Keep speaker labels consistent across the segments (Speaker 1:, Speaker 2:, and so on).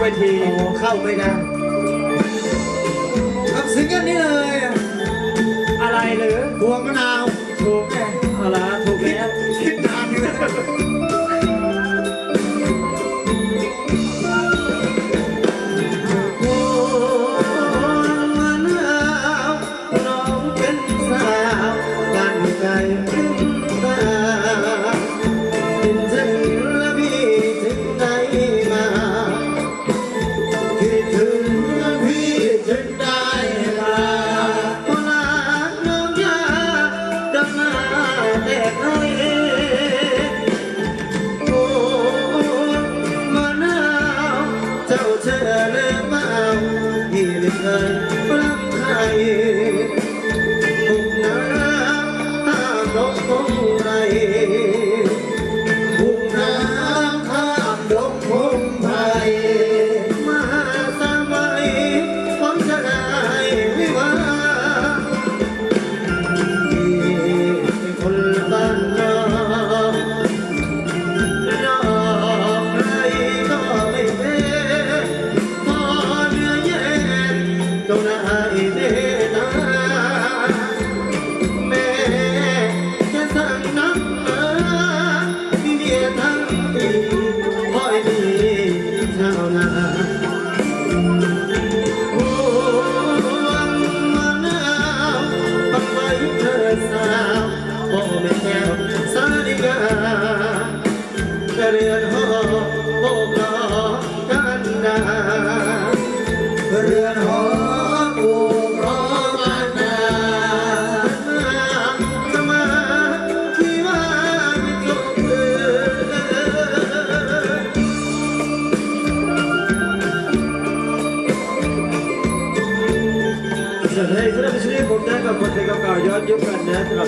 Speaker 1: เวที
Speaker 2: เข้าไม่ได้รับซิงกันนี้เลย
Speaker 1: อะไรหรือ
Speaker 2: พว
Speaker 1: ง
Speaker 2: มะนาวถูกแหมอะไรถูกแล้วคิดนานอยู่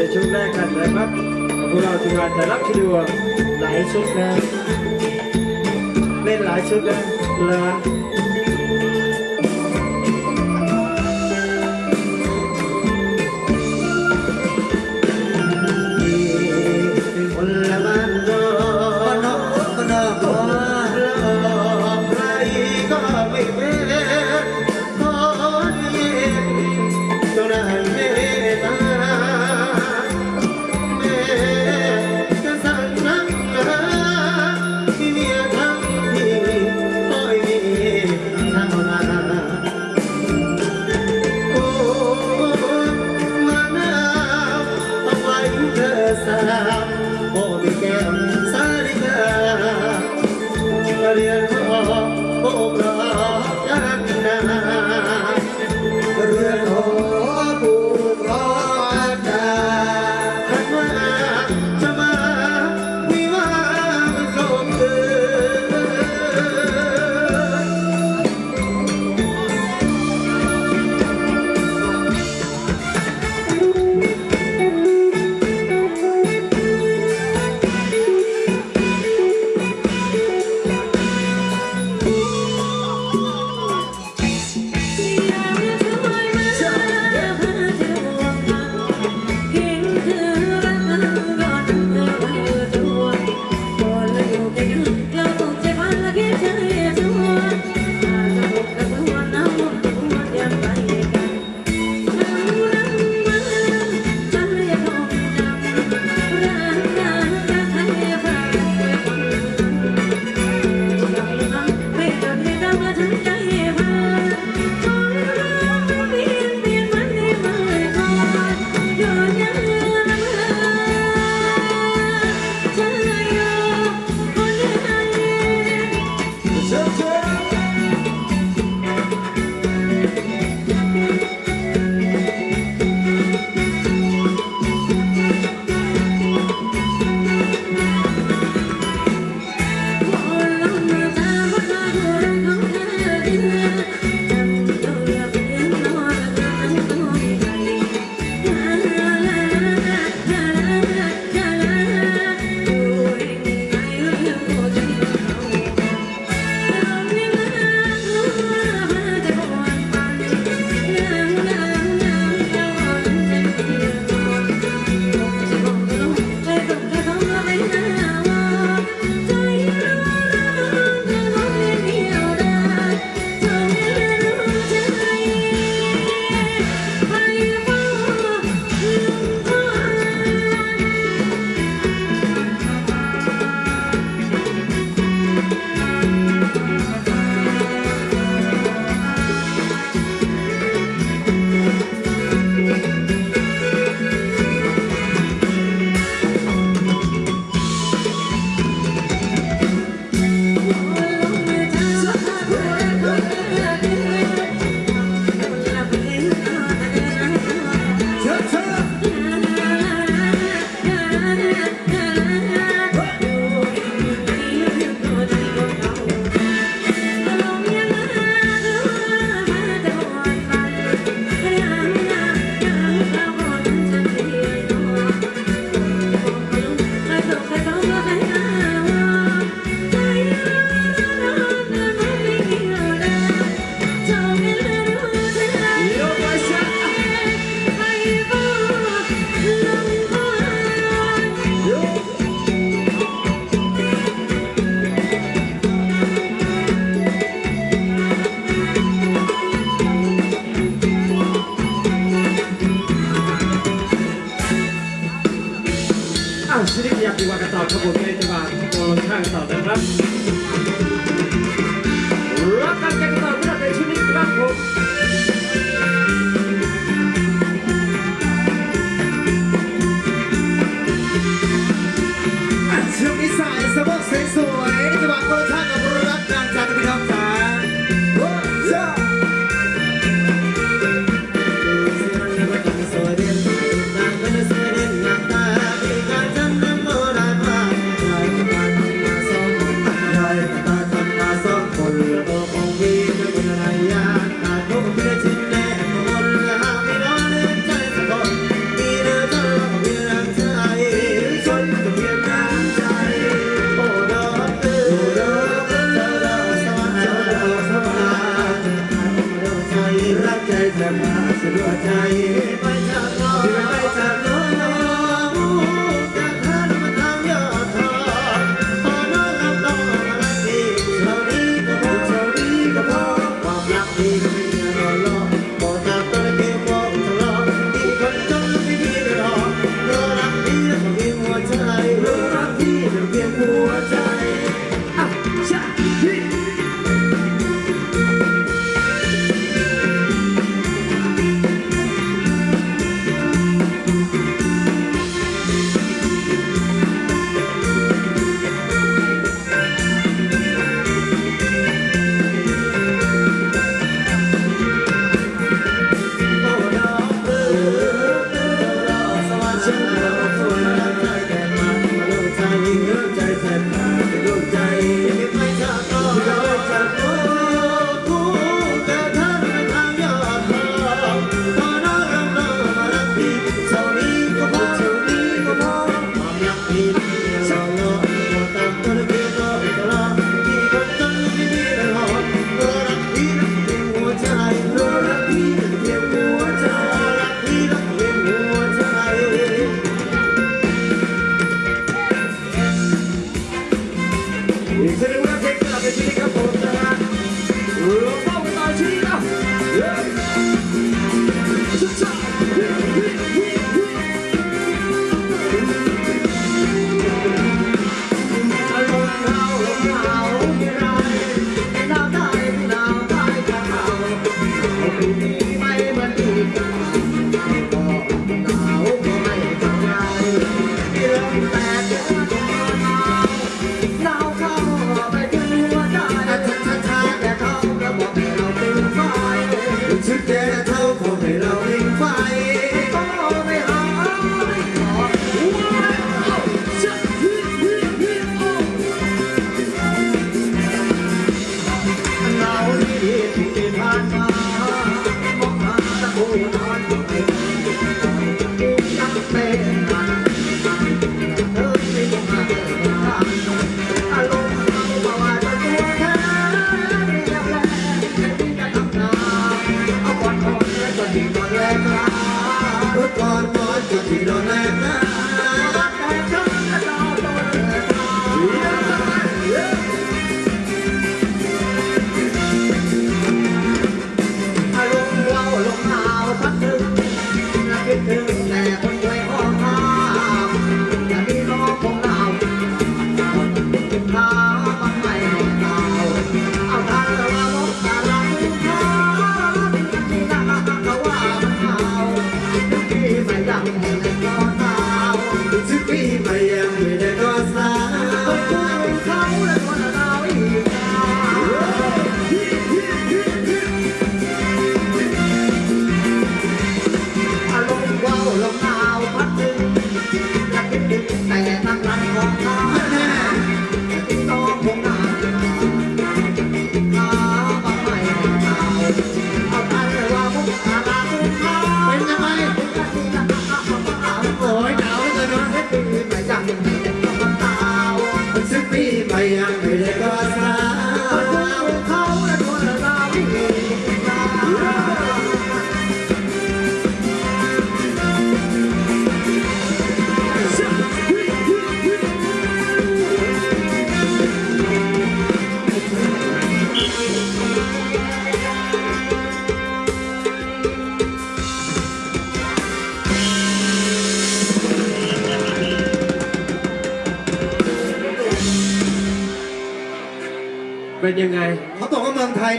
Speaker 1: ในช่วงแรกกันนะครับพวกเราทีมงาน
Speaker 2: จะ
Speaker 1: รับชิด
Speaker 2: วงหลายชุดนะเล่นหลาย
Speaker 1: ชุดนะเล
Speaker 2: ย 그 사랑인데 사랑 어디 감사리가? 어려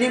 Speaker 2: เป็